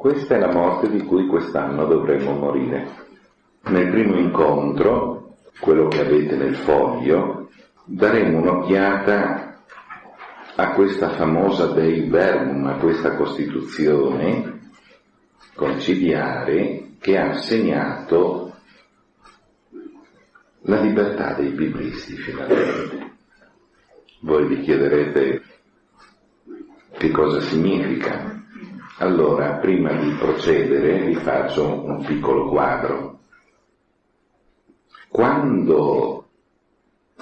Questa è la morte di cui quest'anno dovremmo morire. Nel primo incontro, quello che avete nel foglio, daremo un'occhiata a questa famosa Dei Verbum, a questa Costituzione conciliare che ha segnato la libertà dei biblisti finalmente. Voi vi chiederete che cosa significa allora, prima di procedere, vi faccio un piccolo quadro. Quando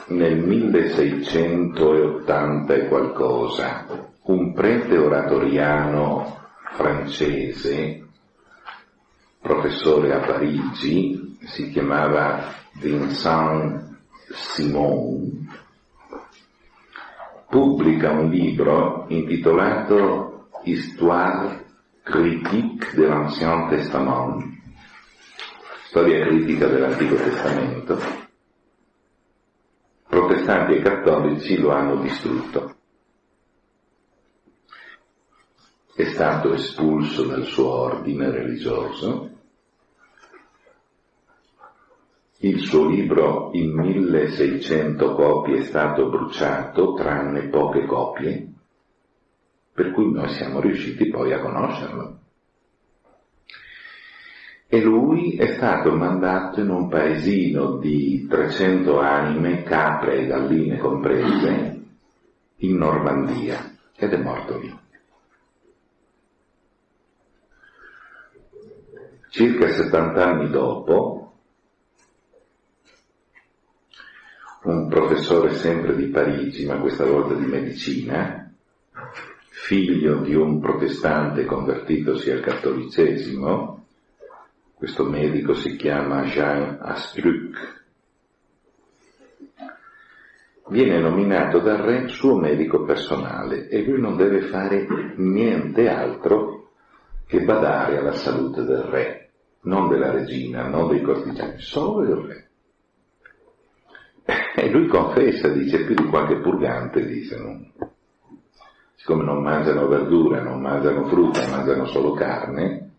nel 1680 e qualcosa un prete oratoriano francese, professore a Parigi, si chiamava Vincent Simon, pubblica un libro intitolato Histoire critique de l'Ancien Testament, storia critica dell'Antico Testamento, protestanti e cattolici lo hanno distrutto. È stato espulso dal suo ordine religioso, il suo libro in 1600 copie è stato bruciato, tranne poche copie, per cui noi siamo riusciti poi a conoscerlo. E lui è stato mandato in un paesino di 300 anime, capre e galline comprese, in Normandia, ed è morto lì. Circa 70 anni dopo, un professore sempre di Parigi, ma questa volta di medicina, figlio di un protestante convertitosi al cattolicesimo, questo medico si chiama Jean Astruc, viene nominato dal re suo medico personale e lui non deve fare niente altro che badare alla salute del re, non della regina, non dei cortigiani, solo del re. E lui confessa, dice più di qualche purgante, dice, non, siccome non mangiano verdura, non mangiano frutta, mangiano solo carne,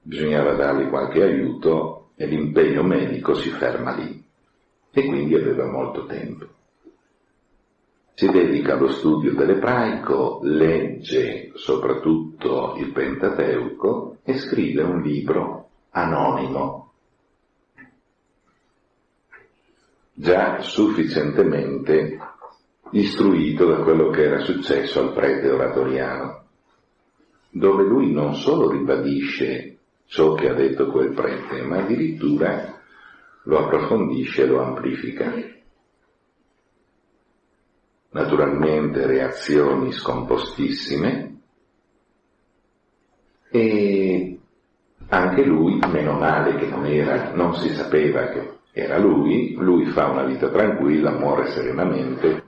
bisognava dargli qualche aiuto e l'impegno medico si ferma lì. E quindi aveva molto tempo. Si dedica allo studio dell'ebraico, legge soprattutto il Pentateuco e scrive un libro anonimo, già sufficientemente istruito da quello che era successo al prete oratoriano, dove lui non solo ribadisce ciò che ha detto quel prete, ma addirittura lo approfondisce e lo amplifica. Naturalmente reazioni scompostissime e anche lui, meno male che non era, non si sapeva che era lui, lui fa una vita tranquilla, muore serenamente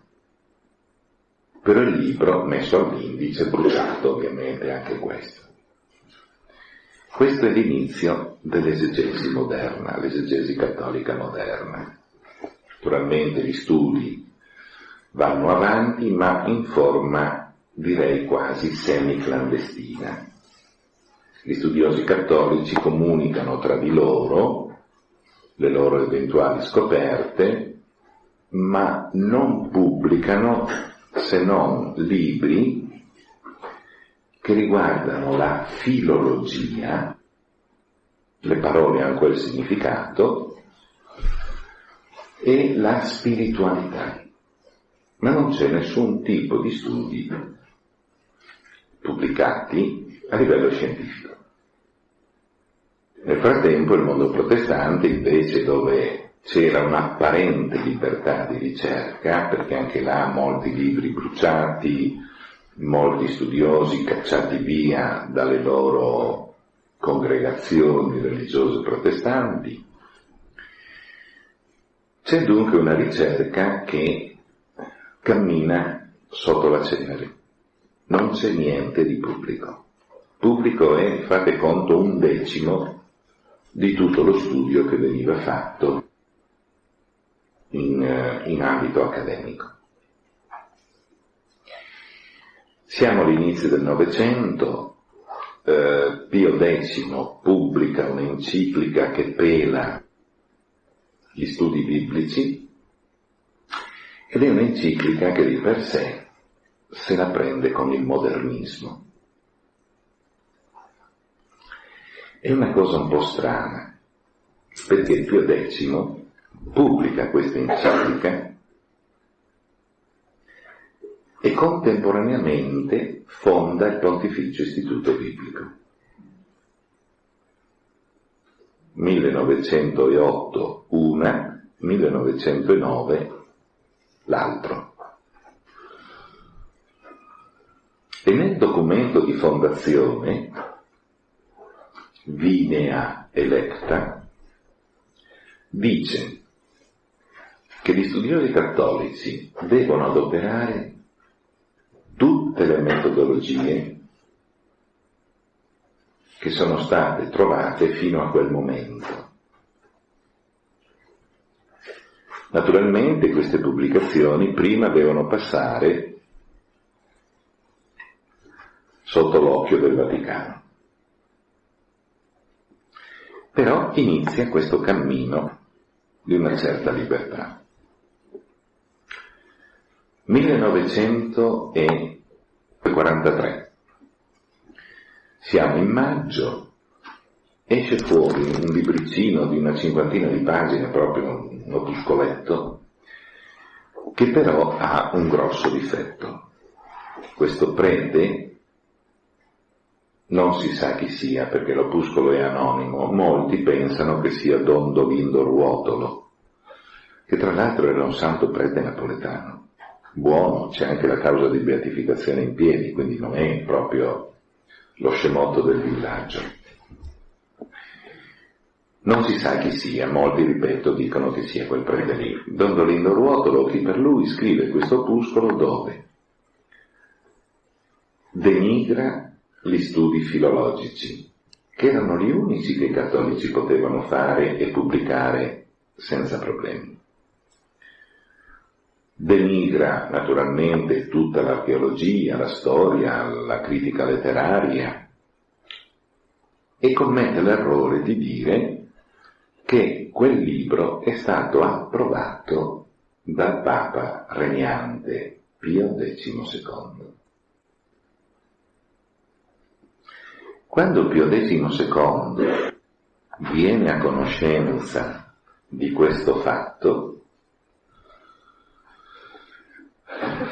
però il libro messo all'indice, bruciato ovviamente anche questo. Questo è l'inizio dell'esegesi moderna, l'esegesi cattolica moderna. Naturalmente gli studi vanno avanti, ma in forma direi quasi semi-clandestina. Gli studiosi cattolici comunicano tra di loro le loro eventuali scoperte, ma non pubblicano se non libri che riguardano la filologia, le parole hanno quel significato, e la spiritualità. Ma non c'è nessun tipo di studi pubblicati a livello scientifico. Nel frattempo il mondo protestante invece dove c'era un'apparente libertà di ricerca, perché anche là molti libri bruciati, molti studiosi cacciati via dalle loro congregazioni religiose protestanti. C'è dunque una ricerca che cammina sotto la cenere. Non c'è niente di pubblico. Pubblico è, fate conto, un decimo di tutto lo studio che veniva fatto in, eh, in ambito accademico. Siamo all'inizio del Novecento, eh, Pio X pubblica un'enciclica che pela gli studi biblici ed è un'enciclica che di per sé se la prende con il modernismo. È una cosa un po' strana, perché Pio X pubblica questa enciclica e contemporaneamente fonda il Pontificio Istituto Biblico. 1908 una, 1909 l'altro. E nel documento di fondazione, Vinea Electa, dice che gli studiosi cattolici devono adoperare tutte le metodologie che sono state trovate fino a quel momento. Naturalmente queste pubblicazioni prima devono passare sotto l'occhio del Vaticano. Però inizia questo cammino di una certa libertà. 1943. Siamo in maggio, esce fuori un libricino di una cinquantina di pagine, proprio un opuscoletto, che però ha un grosso difetto. Questo prete non si sa chi sia perché l'opuscolo è anonimo, molti pensano che sia Don Dolindo Ruotolo, che tra l'altro era un santo prete napoletano buono, c'è anche la causa di beatificazione in piedi, quindi non è proprio lo scemotto del villaggio. Non si sa chi sia, molti, ripeto, dicono che sia quel prete lì. Don Dolindo Ruotolo, chi per lui scrive questo opuscolo dove denigra gli studi filologici, che erano gli unici che i cattolici potevano fare e pubblicare senza problemi denigra naturalmente tutta l'archeologia, la storia, la critica letteraria e commette l'errore di dire che quel libro è stato approvato dal Papa regnante Pio XII. Quando Pio XII viene a conoscenza di questo fatto,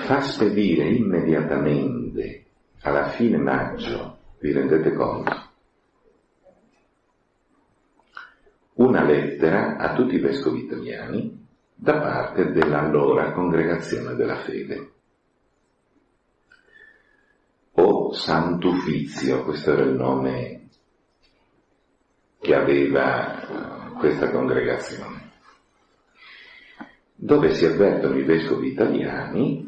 fa spedire immediatamente alla fine maggio, vi rendete conto, una lettera a tutti i vescovi italiani da parte dell'allora congregazione della fede. O Sant'Uffizio, questo era il nome che aveva questa congregazione, dove si avvertono i vescovi italiani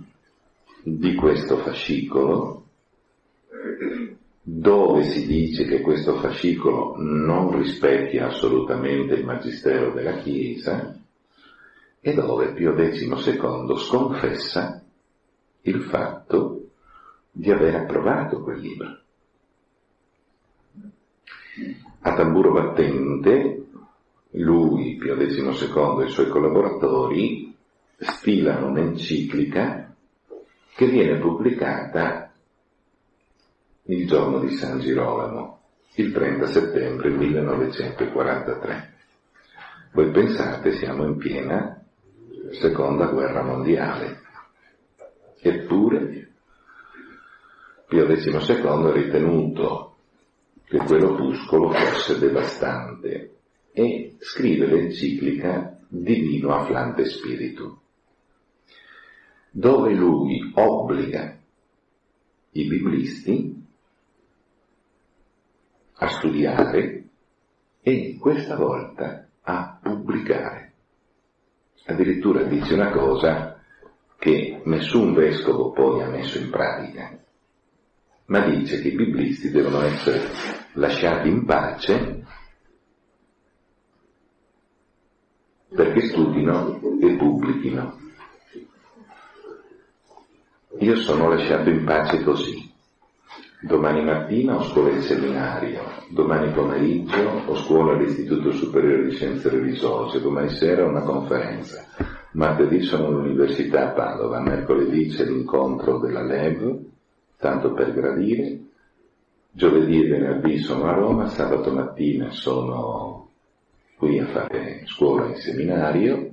di questo fascicolo dove si dice che questo fascicolo non rispecchia assolutamente il magistero della Chiesa e dove Pio XII sconfessa il fatto di aver approvato quel libro. A tamburo battente, lui, Pio XII e i suoi collaboratori stilano un'enciclica che viene pubblicata il giorno di San Girolamo, il 30 settembre 1943. Voi pensate siamo in piena seconda guerra mondiale, eppure Pio XII ha ritenuto che quell'opuscolo fosse devastante e scrive l'enciclica Divino Afflante Spiritu dove lui obbliga i biblisti a studiare e questa volta a pubblicare. Addirittura dice una cosa che nessun vescovo poi ha messo in pratica, ma dice che i biblisti devono essere lasciati in pace perché studino e pubblichino. Io sono lasciato in pace così. Domani mattina ho scuola in seminario, domani pomeriggio ho scuola all'Istituto Superiore di Scienze Religiose, domani sera una conferenza, martedì sono all'Università a Padova, mercoledì c'è l'incontro della LEV, tanto per gradire, giovedì e venerdì sono a Roma, sabato mattina sono qui a fare scuola in seminario,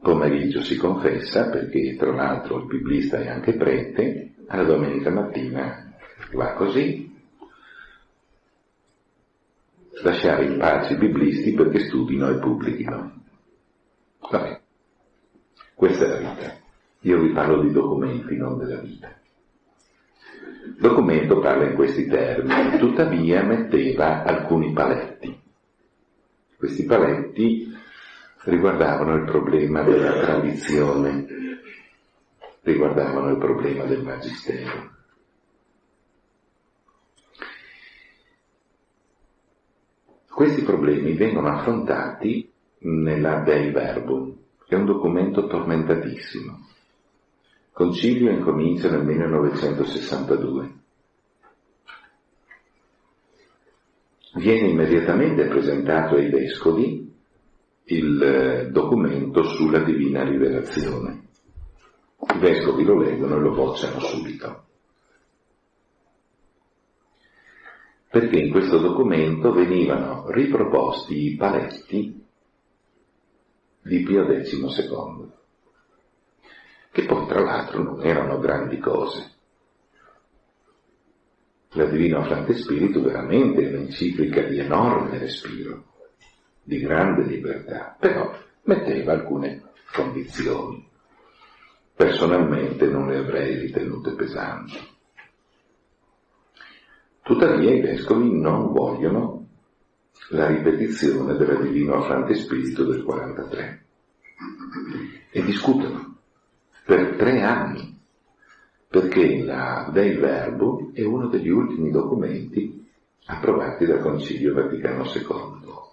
pomeriggio si confessa perché tra l'altro il biblista è anche prete, alla domenica mattina va così. Lasciare in pace i biblisti perché studino e pubblichino. Vabbè, questa è la vita. Io vi parlo di documenti, non della vita. Il documento parla in questi termini, tuttavia metteva alcuni paletti. Questi paletti riguardavano il problema della tradizione, riguardavano il problema del magistero. Questi problemi vengono affrontati nella Dei Verbum, che è un documento tormentatissimo. Concilio incomincia nel 1962. Viene immediatamente presentato ai vescovi il eh, documento sulla divina rivelazione. I vescovi lo leggono e lo bocciano subito. Perché in questo documento venivano riproposti i paletti di Pio XII, che poi tra l'altro non erano grandi cose. La Divina Frante Spirito veramente è un'enciclica di enorme respiro, di grande libertà, però metteva alcune condizioni. Personalmente non le avrei ritenute pesanti. Tuttavia i vescovi non vogliono la ripetizione della Divino Frante Spirito del 43 e discutono per tre anni perché la Dei Verbo è uno degli ultimi documenti approvati dal Concilio Vaticano II,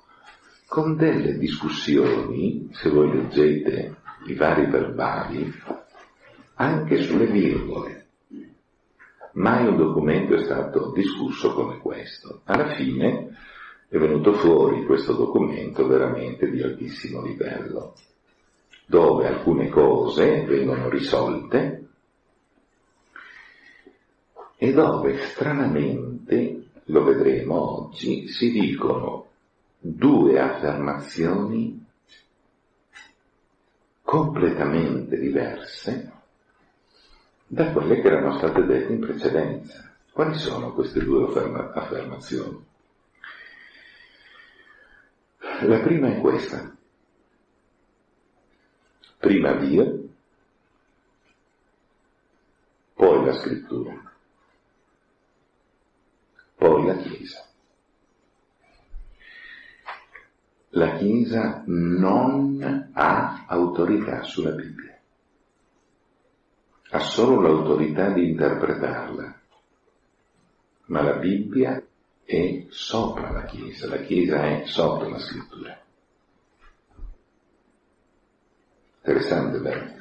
con delle discussioni, se voi leggete i vari verbali, anche sulle virgole. Mai un documento è stato discusso come questo. Alla fine è venuto fuori questo documento veramente di altissimo livello, dove alcune cose vengono risolte e dove stranamente, lo vedremo oggi, si dicono due affermazioni completamente diverse da quelle che erano state dette in precedenza. Quali sono queste due affermazioni? La prima è questa. Prima Dio, poi la scrittura poi la Chiesa. La Chiesa non ha autorità sulla Bibbia, ha solo l'autorità di interpretarla, ma la Bibbia è sopra la Chiesa, la Chiesa è sopra la scrittura. Interessante, vero?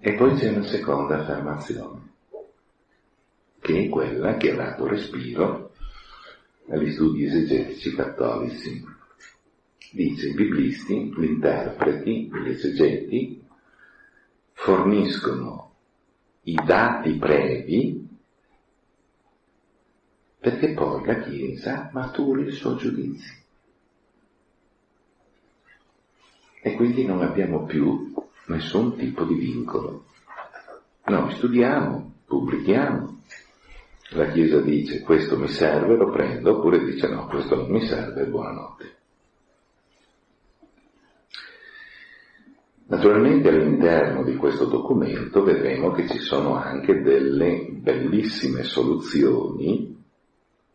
E poi c'è una seconda affermazione che è quella che ha dato respiro agli studi esegetici cattolici. Dice i biblisti, gli interpreti, gli esegeti forniscono i dati previ perché poi la Chiesa maturi il suo giudizio. E quindi non abbiamo più nessun tipo di vincolo. Noi studiamo, pubblichiamo, la Chiesa dice questo mi serve, lo prendo, oppure dice no, questo non mi serve, buonanotte. Naturalmente all'interno di questo documento vedremo che ci sono anche delle bellissime soluzioni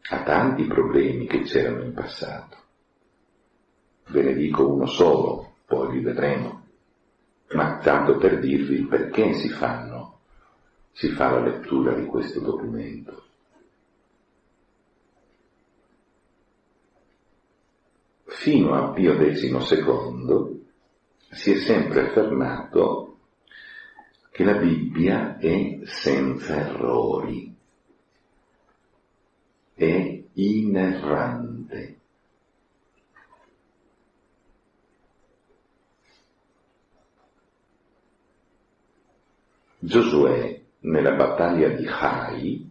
a tanti problemi che c'erano in passato. Ve ne dico uno solo, poi li vedremo, ma tanto per dirvi perché si fanno, si fa la lettura di questo documento. Fino a Pio XII si è sempre affermato che la Bibbia è senza errori, è inerrante. Giosuè nella battaglia di Hai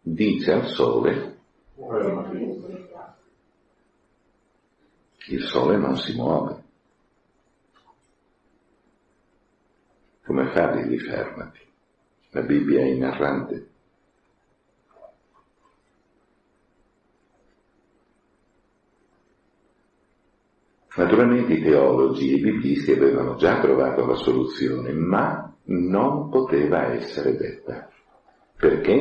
dice al sole il sole non si muove. Come fa a dirgli fermati? La Bibbia è inerrante. Naturalmente i teologi e i biblisti avevano già trovato la soluzione, ma non poteva essere detta, perché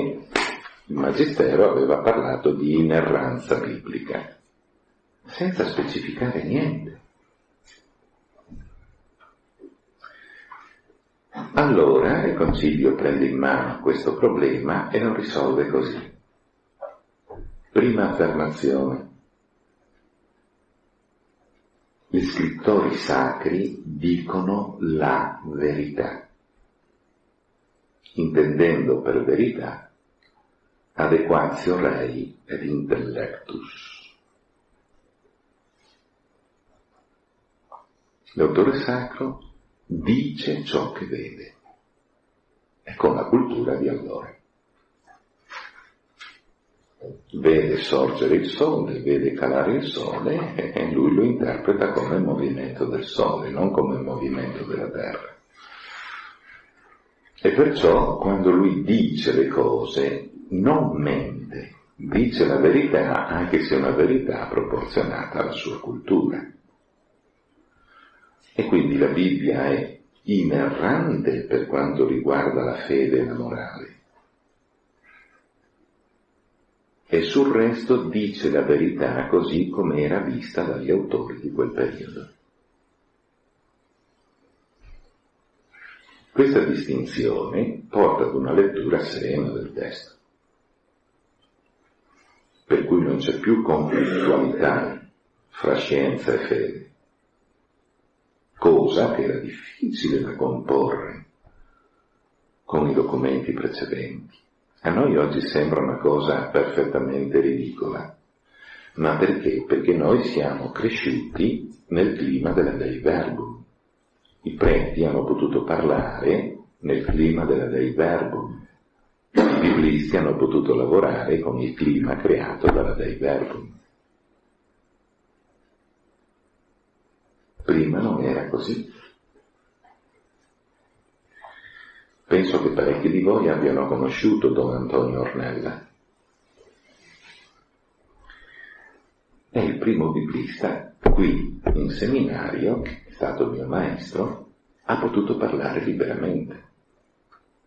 il Magistero aveva parlato di inerranza biblica, senza specificare niente. Allora il Concilio prende in mano questo problema e lo risolve così. Prima affermazione. Gli scrittori sacri dicono la verità, intendendo per verità adequatio rei ed intellectus. L'autore sacro dice ciò che vede e con la cultura di allora. Vede sorgere il sole, vede calare il sole e lui lo interpreta come il movimento del sole, non come il movimento della terra. E perciò quando lui dice le cose non mente, dice la verità anche se è una verità proporzionata alla sua cultura. E quindi la Bibbia è inerrante per quanto riguarda la fede e la morale. E sul resto dice la verità così come era vista dagli autori di quel periodo. Questa distinzione porta ad una lettura serena del testo, per cui non c'è più conflittualità fra scienza e fede, cosa che era difficile da comporre con i documenti precedenti. A noi oggi sembra una cosa perfettamente ridicola. Ma perché? Perché noi siamo cresciuti nel clima della Dei Verbum. I preti hanno potuto parlare nel clima della Dei Verbum. I biblisti hanno potuto lavorare con il clima creato dalla Dei Verbum. Prima non era così. Penso che parecchi di voi abbiano conosciuto Don Antonio Ornella. È il primo biblista qui in seminario, che è stato mio maestro, ha potuto parlare liberamente.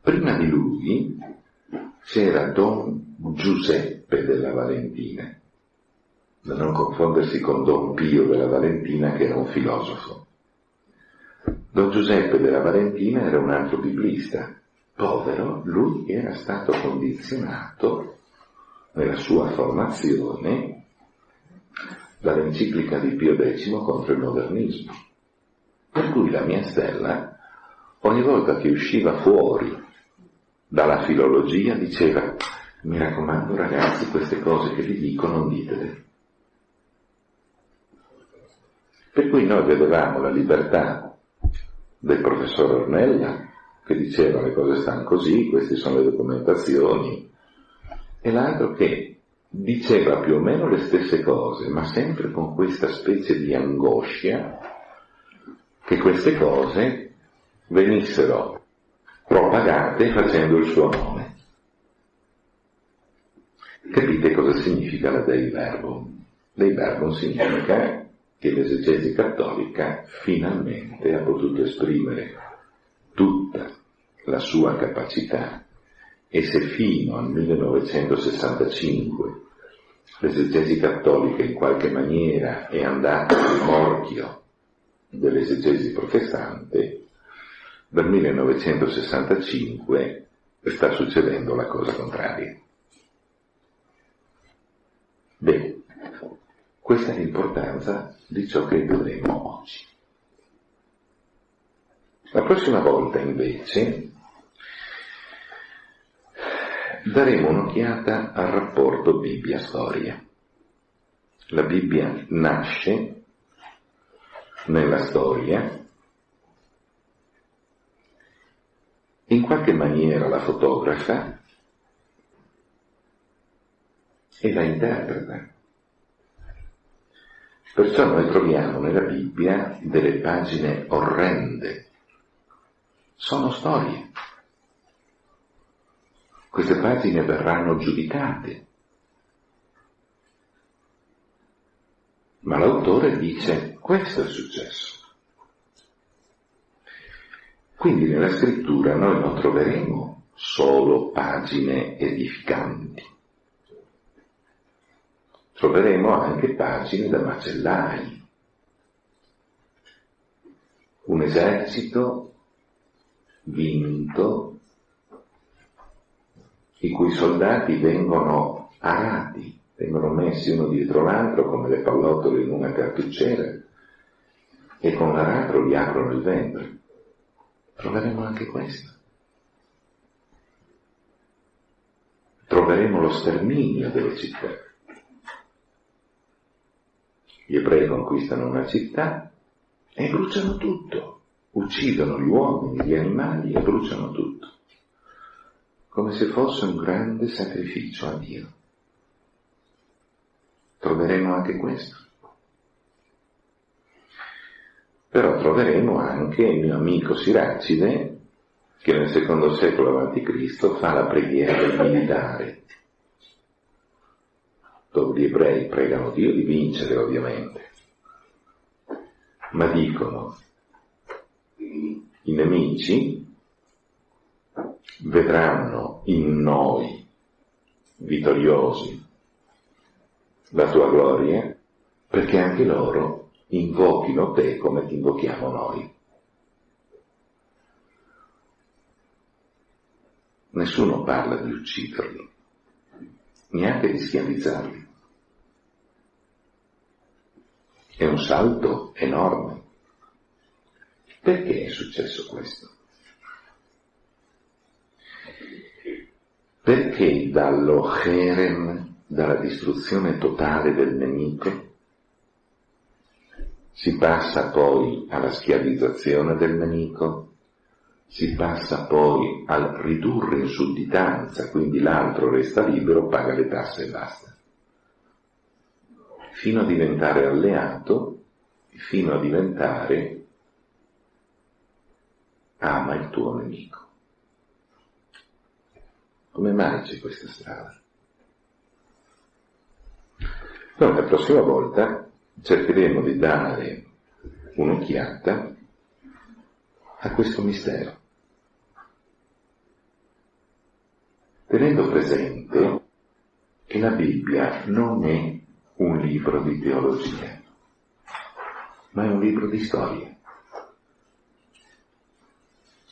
Prima di lui c'era Don Giuseppe della Valentina, da non confondersi con Don Pio della Valentina che era un filosofo. Don Giuseppe della Valentina era un altro biblista, povero, lui era stato condizionato nella sua formazione dall'enciclica di Pio X contro il modernismo. Per cui la mia stella, ogni volta che usciva fuori dalla filologia, diceva, mi raccomando ragazzi, queste cose che vi dico non ditele. Per cui noi vedevamo la libertà del professor Ornella, che diceva le cose stanno così, queste sono le documentazioni, e l'altro che diceva più o meno le stesse cose, ma sempre con questa specie di angoscia che queste cose venissero propagate facendo il suo nome. Capite cosa significa la Dei Verbum? Dei Verbum significa che l'esegesi cattolica finalmente ha potuto esprimere tutta la sua capacità e se fino al 1965 l'esegesi cattolica in qualche maniera è andata al morchio dell'esegesi protestante, dal 1965 sta succedendo la cosa contraria. Bene, questa è l'importanza di ciò che vedremo oggi. La prossima volta invece daremo un'occhiata al rapporto Bibbia-storia. La Bibbia nasce nella storia, in qualche maniera la fotografa e la interpreta. Perciò noi troviamo nella Bibbia delle pagine orrende. Sono storie. Queste pagine verranno giudicate. Ma l'autore dice questo è successo. Quindi nella scrittura noi non troveremo solo pagine edificanti troveremo anche pagine da macellai. Un esercito vinto, i cui soldati vengono arati, vengono messi uno dietro l'altro come le pallottole in una cartucciera e con l'aratro gli aprono il ventre. Troveremo anche questo. Troveremo lo sterminio delle città. Gli ebrei conquistano una città e bruciano tutto, uccidono gli uomini, gli animali e bruciano tutto, come se fosse un grande sacrificio a Dio. Troveremo anche questo. Però troveremo anche il mio amico Siracide, che nel secondo secolo a.C. fa la preghiera del militare dove gli ebrei pregano Dio di vincere ovviamente, ma dicono i nemici vedranno in noi vittoriosi la tua gloria perché anche loro invochino te come ti invochiamo noi. Nessuno parla di ucciderli, neanche di schiavizzarli. È un salto enorme. Perché è successo questo? Perché dallo Cherem, dalla distruzione totale del nemico, si passa poi alla schiavizzazione del nemico, si passa poi al ridurre in sudditanza, quindi l'altro resta libero, paga le tasse e basta fino a diventare alleato, fino a diventare ama il tuo nemico. Come mai c'è questa strada? Noi la prossima volta cercheremo di dare un'occhiata a questo mistero, tenendo presente che la Bibbia non è un libro di teologia, ma è un libro di storie.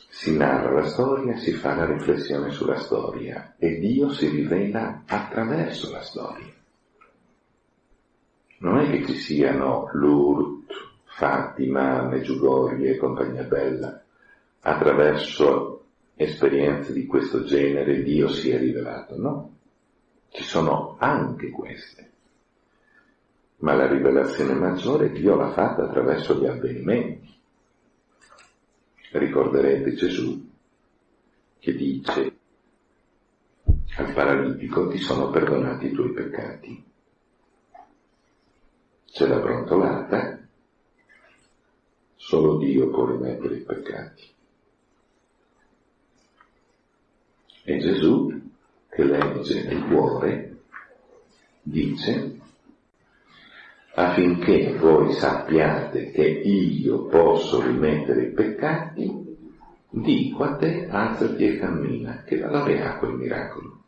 Si narra la storia, si fa la riflessione sulla storia e Dio si rivela attraverso la storia. Non è che ci siano Lourdes, Fatima, Meggiugorie e compagnia bella. Attraverso esperienze di questo genere Dio si è rivelato, no? Ci sono anche queste ma la rivelazione maggiore Dio l'ha fatta attraverso gli avvenimenti. Ricorderete Gesù che dice al paralitico ti sono perdonati i tuoi peccati. C'è la brontolata, solo Dio può rimettere i peccati. E Gesù, che legge nel cuore, dice affinché voi sappiate che io posso rimettere i peccati, dico a te alzati e cammina, che valore ha quel miracolo?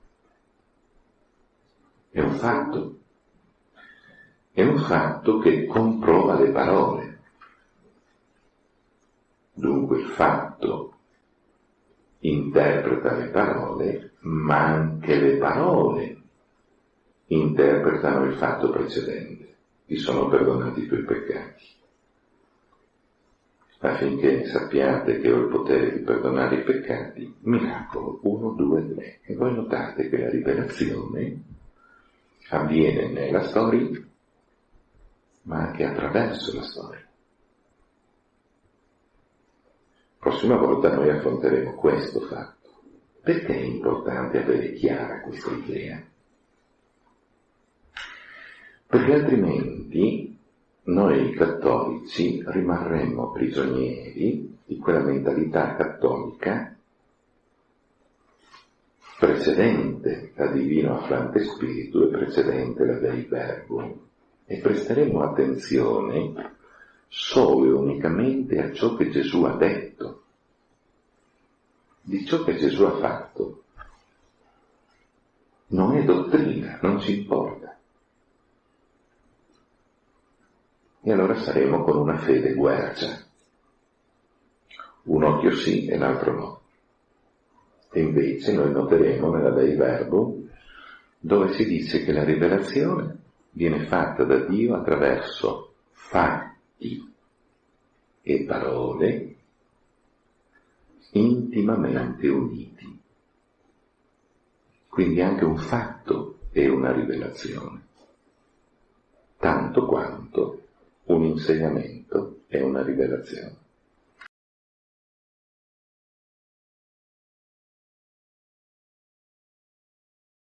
È un fatto, è un fatto che comprova le parole. Dunque il fatto interpreta le parole, ma anche le parole interpretano il fatto precedente ti sono perdonati i tuoi peccati. affinché sappiate che ho il potere di perdonare i peccati, miracolo 1, 2, 3. E voi notate che la rivelazione avviene nella storia, ma anche attraverso la storia. Prossima volta noi affronteremo questo fatto. Perché è importante avere chiara questa idea? Perché altrimenti noi cattolici rimarremmo prigionieri di quella mentalità cattolica precedente la divino afflante spiritu e precedente la dei verbo e presteremo attenzione solo e unicamente a ciò che Gesù ha detto, di ciò che Gesù ha fatto. Non è dottrina, non ci importa. E allora saremo con una fede guercia. Un occhio sì e l'altro no. E invece noi noteremo nella Dei Verbo dove si dice che la rivelazione viene fatta da Dio attraverso fatti e parole intimamente uniti. Quindi anche un fatto è una rivelazione, tanto quanto un insegnamento è una rivelazione.